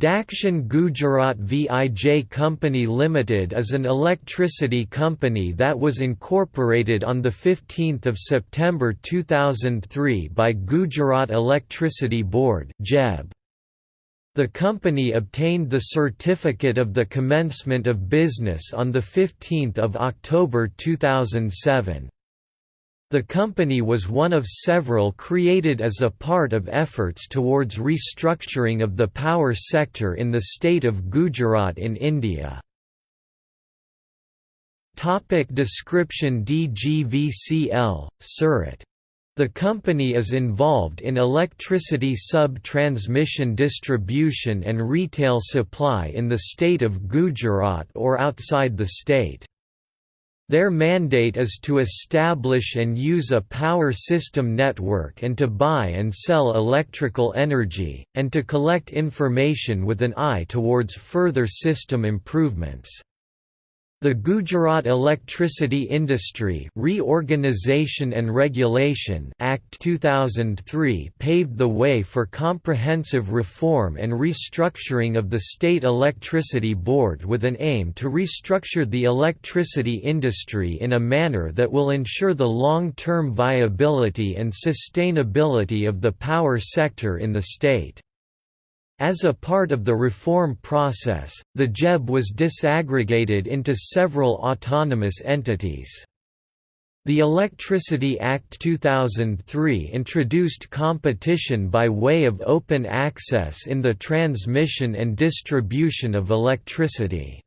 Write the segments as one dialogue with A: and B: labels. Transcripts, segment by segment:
A: Dakshin Gujarat Vij Company Limited is an electricity company that was incorporated on 15 September 2003 by Gujarat Electricity Board The company obtained the certificate of the commencement of business on 15 October 2007. The company was one of several created as a part of efforts towards restructuring of the power sector in the state of Gujarat in India. Topic description DGVCL, Surat. The company is involved in electricity sub-transmission distribution and retail supply in the state of Gujarat or outside the state. Their mandate is to establish and use a power system network and to buy and sell electrical energy, and to collect information with an eye towards further system improvements. The Gujarat Electricity Industry Reorganization and Regulation Act 2003 paved the way for comprehensive reform and restructuring of the State Electricity Board with an aim to restructure the electricity industry in a manner that will ensure the long-term viability and sustainability of the power sector in the state. As a part of the reform process, the GEB was disaggregated into several autonomous entities. The Electricity Act 2003 introduced competition by way of open access in the transmission and distribution of electricity.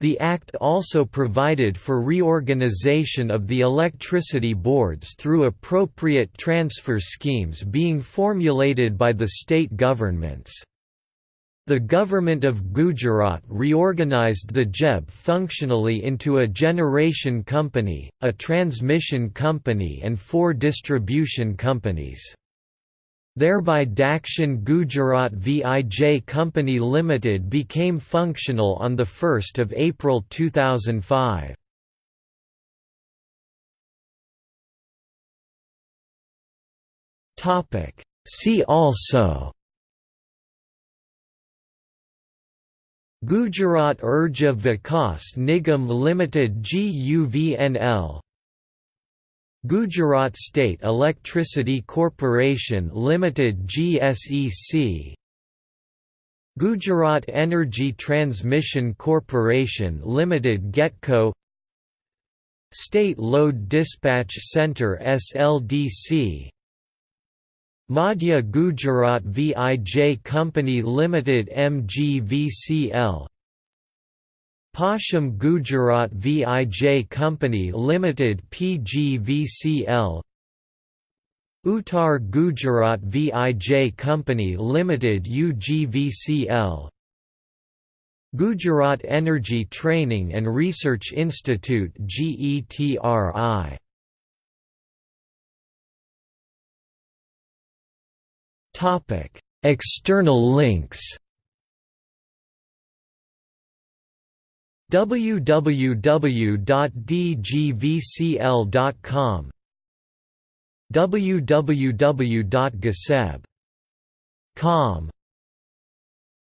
A: The Act also provided for reorganization of the electricity boards through appropriate transfer schemes being formulated by the state governments. The Government of Gujarat reorganized the GEB functionally into a generation company, a transmission company and four distribution companies. Thereby Dakshin Gujarat Vij Company Limited became functional on 1 April 2005. See also Gujarat Urja Vikas Nigam Limited GUVNL Gujarat State Electricity Corporation Limited GSEC Gujarat Energy Transmission Corporation Limited GETCO. State Load Dispatch Centre SLDC Madhya Gujarat Vij Company Limited MGVCL Paschim Gujarat Vij Company Limited PGVCL Uttar Gujarat Vij Company Limited UGVCL Gujarat Energy Training and Research Institute GETRI External links www.dgvcl.com www.gaseb.com